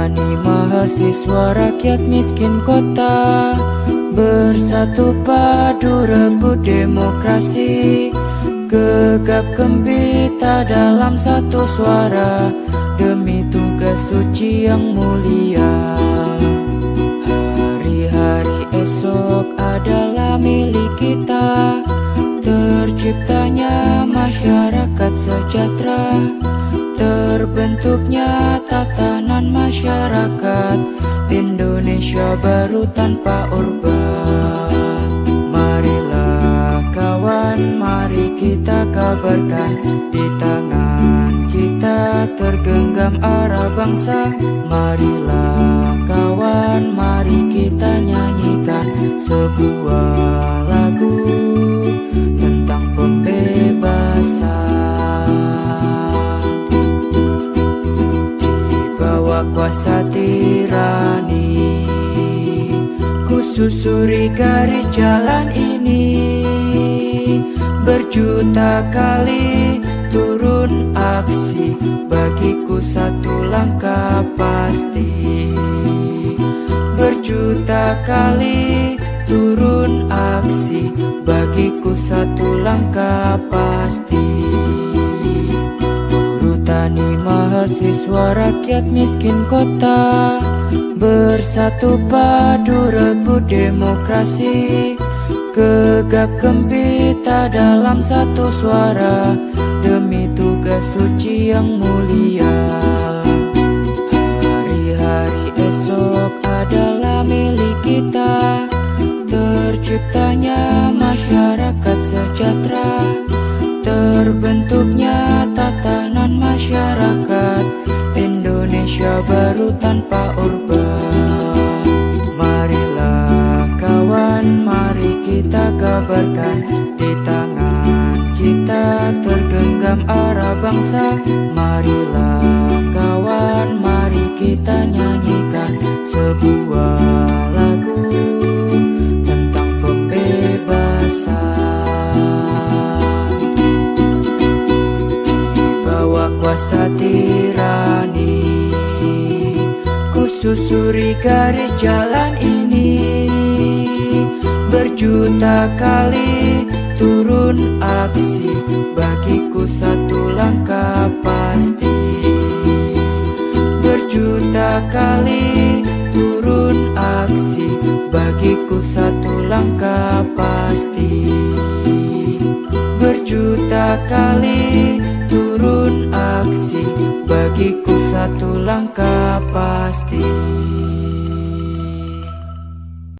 tani mahasiswa rakyat miskin kota Bersatu padu rebut demokrasi. Gegap gempita dalam satu suara Demi tugas suci yang mulia. Hari-hari esok adalah milik kita Terciptanya masyarakat sejahtera Terbentuknya tatanan masyarakat Indonesia baru tanpa orba Marilah kawan, mari kita kabarkan Di tangan kita tergenggam arah bangsa. Marilah kawan, mari kita nyanyikan Sebuah kuasa tirani. Ku susuri garis jalan ini. Berjuta kali turun aksi. Bagiku satu langkah pasti. Berjuta kali turun aksi. Bagiku satu langkah pasti. Tani mahasiswa rakyat miskin kota. Bersatu padu rebut demokrasi. Gegap gempita dalam satu suara. Demi tugas suci yang mulia. Hari-hari esok adalah milik kita. Terciptanya masyarakat sejahtera. Terbentuknya tatanan masyarakat Indonesia baru tanpa orba Marilah kawan, mari kita kabarkan Di tangan kita tergenggam arah bangsa. Marilah kawan, mari kita nyanyikan Sebuah lagu tentang pembebasan. Kuasa tirani susuri garis jalan ini. Berjuta kali turun aksi. Bagiku satu langkah pasti. Berjuta kali turun aksi. Bagiku satu langkah pasti. Berjuta kali turun aksi. Bagiku satu langkah pasti